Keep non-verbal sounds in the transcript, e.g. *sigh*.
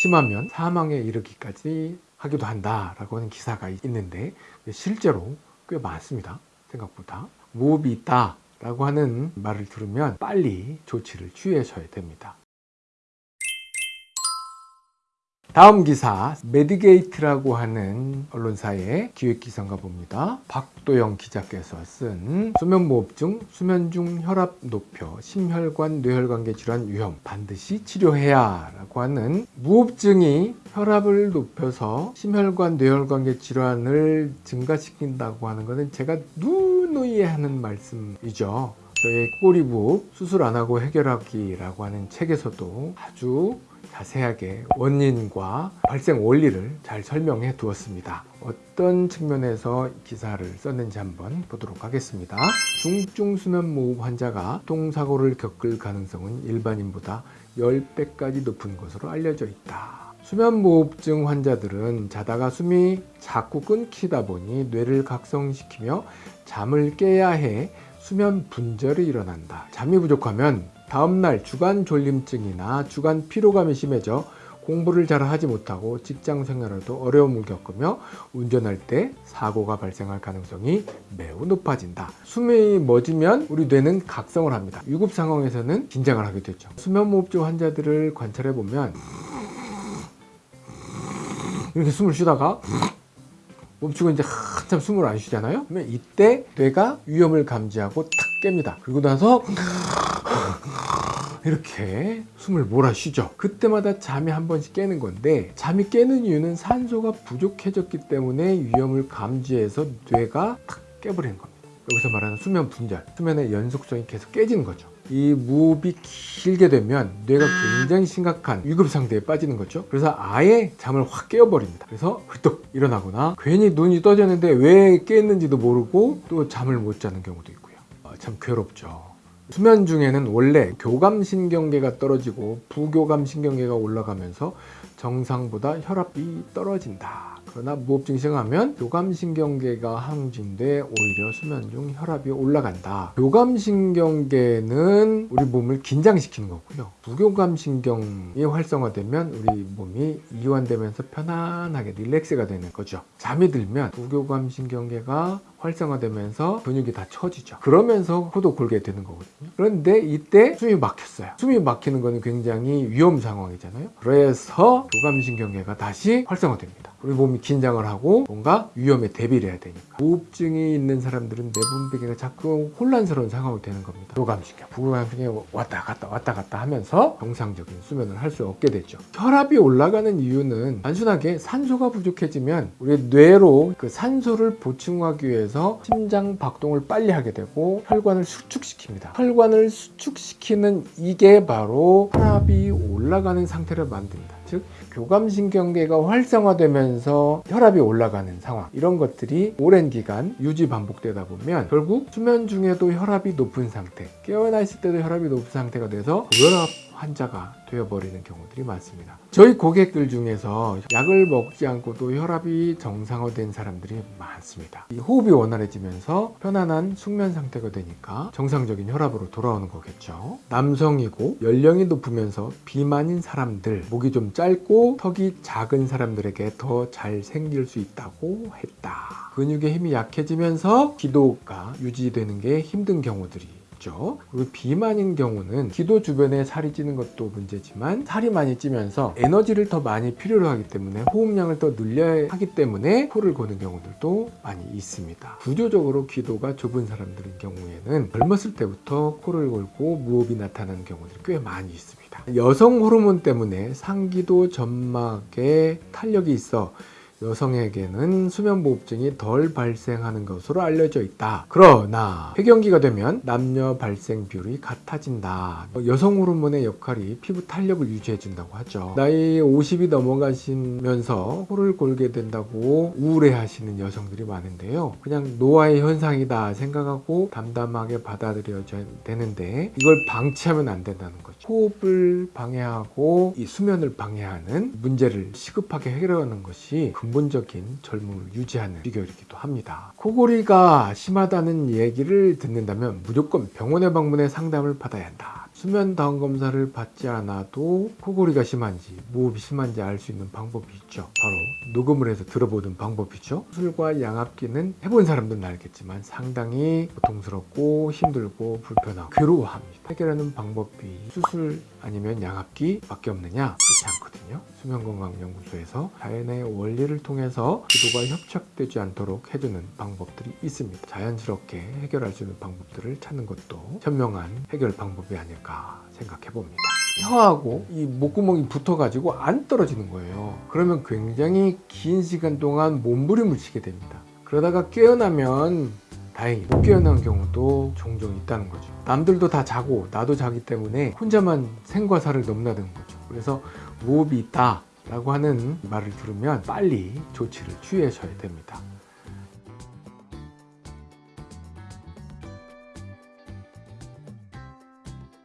심하면 사망에 이르기까지 하기도 한다라고 하는 기사가 있는데 실제로 꽤 많습니다. 생각보다 무호흡이 있다 라고 하는 말을 들으면 빨리 조치를 취하셔야 됩니다. 다음 기사 메디게이트라고 하는 언론사의 기획기사인가 봅니다. 박도영 기자께서 쓴 수면무호흡증, 수면 중 혈압 높여 심혈관 뇌혈관계 질환 위험 반드시 치료해야 라고 하는 무호흡증이 혈압을 높여서 심혈관 뇌혈관계 질환을 증가시킨다고 하는 것은 제가 누누이 하는 말씀이죠. 저의 꼬리부흡 수술 안 하고 해결하기라고 하는 책에서도 아주 자세하게 원인과 발생 원리를 잘 설명해 두었습니다. 어떤 측면에서 기사를 썼는지 한번 보도록 하겠습니다. 중증 수면무호흡 환자가 교통사고를 겪을 가능성은 일반인보다 10배까지 높은 것으로 알려져 있다. 수면무호흡증 환자들은 자다가 숨이 자꾸 끊기다 보니 뇌를 각성시키며 잠을 깨야 해 수면 분절이 일어난다. 잠이 부족하면 다음날 주간 졸림증이나 주간 피로감이 심해져 공부를 잘 하지 못하고 직장 생활에도 어려움을 겪으며 운전할 때 사고가 발생할 가능성이 매우 높아진다. 숨이 멎으면 우리 뇌는 각성을 합니다. 위급 상황에서는 긴장을 하게 되죠. 수면무호흡증 환자들을 관찰해 보면 이렇게 숨을 쉬다가 멈추고 이제 한참 숨을 안 쉬잖아요. 그러면 이때 뇌가 위험을 감지하고 탁 깹니다. 그리고 나서 *laughs* 이렇게 숨을 몰아쉬죠. 그때마다 잠이 한 번씩 깨는 건데 잠이 깨는 이유는 산소가 부족해졌기 때문에 위험을 감지해서 뇌가 탁 깨버리는 겁니다. 여기서 말하는 수면 분절 수면의 연속성이 계속 깨지는 거죠. 이 무호흡이 길게 되면 뇌가 굉장히 심각한 위급 상태에 빠지는 거죠. 그래서 아예 잠을 확 깨어버립니다. 그래서 훌떡 일어나거나 괜히 눈이 떠졌는데 왜 깼는지도 모르고 또 잠을 못 자는 경우도 있고요. 아, 참 괴롭죠 수면 중에는 원래 교감신경계가 떨어지고 부교감신경계가 올라가면서 정상보다 혈압이 떨어진다. 그러나 무호흡증 시행하면 교감신경계가 항진돼 오히려 수면 중 혈압이 올라간다. 교감신경계는 우리 몸을 긴장시키는 거고요. 부교감신경이 활성화되면 우리 몸이 이완되면서 편안하게 릴렉스가 되는 거죠. 잠이 들면 부교감신경계가 활성화되면서 근육이 다 처지죠. 그러면서 코도 골게 되는 거거든요. 그런데 이때 숨이 막혔어요. 숨이 막히는 거는 굉장히 위험 상황이잖아요. 그래서 교감신경계가 다시 활성화됩니다. 우리 몸이 긴장을 하고 뭔가 위험에 대비를 해야 되니까 우흡증이 있는 사람들은 내분비계가 자꾸 혼란스러운 상황이 되는 겁니다 교감신경, 부교감신경이 왔다 갔다 왔다 갔다 하면서 정상적인 수면을 할 수 없게 되죠 혈압이 올라가는 이유는 단순하게 산소가 부족해지면 우리 뇌로 그 산소를 보충하기 위해서 심장 박동을 빨리 하게 되고 혈관을 수축시킵니다. 혈관을 수축시키는 이게 바로 혈압이 올라가는 상태를 만듭니다. 즉 교감신경계가 활성화되면서 혈압이 올라가는 상황. 이런 것들이 오랜 기간 유지 반복되다 보면 결국 수면 중에도 혈압이 높은 상태 깨어나 있을 때도 혈압이 높은 상태가 돼서 고혈압 환자가 되어버리는 경우들이 많습니다. 저희 고객들 중에서 약을 먹지 않고도 혈압이 정상화된 사람들이 많습니다. 호흡이 원활해지면서 편안한 숙면 상태가 되니까 정상적인 혈압으로 돌아오는 거겠죠. 남성이고 연령이 높으면서 비만인 사람들 목이 좀 짧고 턱이 작은 사람들에게 더 잘 생길 수 있다고 했다. 근육의 힘이 약해지면서 기도가 유지되는 게 힘든 경우들이 있죠. 그리고 비만인 경우는 기도 주변에 살이 찌는 것도 문제지만 살이 많이 찌면서 에너지를 더 많이 필요로 하기 때문에 호흡량을 더 늘려야 하기 때문에 코를 고는 경우들도 많이 있습니다. 구조적으로 기도가 좁은 사람들의 경우에는 젊었을 때부터 코를 골고 무호흡이 나타나는 경우들이 꽤 많이 있습니다. 여성 호르몬 때문에 상기도 점막에 탄력이 있어 여성에게는 수면무호흡증이 덜 발생하는 것으로 알려져 있다. 그러나 폐경기가 되면 남녀 발생 비율이 같아진다. 여성 호르몬의 역할이 피부 탄력을 유지해 준다고 하죠. 나이 50이 넘어가시면서 코를 골게 된다고 우울해 하시는 여성들이 많은데요. 그냥 노화의 현상이다 생각하고 담담하게 받아들여야 되는데 이걸 방치하면 안 된다는 거죠. 호흡을 방해하고 이 수면을 방해하는 문제를 시급하게 해결하는 것이 근본적인 젊음을 유지하는 비결이기도 합니다. 코골이가 심하다는 얘기를 듣는다면 무조건 병원에 방문해 상담을 받아야 한다. 수면 다운 검사를 받지 않아도 코골이가 심한지 무호흡이 심한지 알 수 있는 방법이 있죠. 바로 녹음을 해서 들어보는 방법이죠. 수술과 양압기는 해본 사람들은 알겠지만 상당히 고통스럽고 힘들고 불편하고 괴로워합니다. 해결하는 방법이 수술 아니면 양압기 밖에 없느냐? 않거든요. 수면건강연구소에서 자연의 원리를 통해서 기도가 협착되지 않도록 해주는 방법들이 있습니다. 자연스럽게 해결할 수 있는 방법들을 찾는 것도 현명한 해결 방법이 아닐까 생각해 봅니다. 혀하고 이 목구멍이 붙어가지고 안 떨어지는 거예요. 그러면 굉장히 긴 시간 동안 몸부림을 치게 됩니다. 그러다가 깨어나면 다행히 못 깨어난 경우도 종종 있다는 거죠. 남들도 다 자고 나도 자기 때문에 혼자만 생과 사를 넘나드는 거죠. 그래서 무호흡이 있다 라고 하는 말을 들으면 빨리 조치를 취하셔야 됩니다.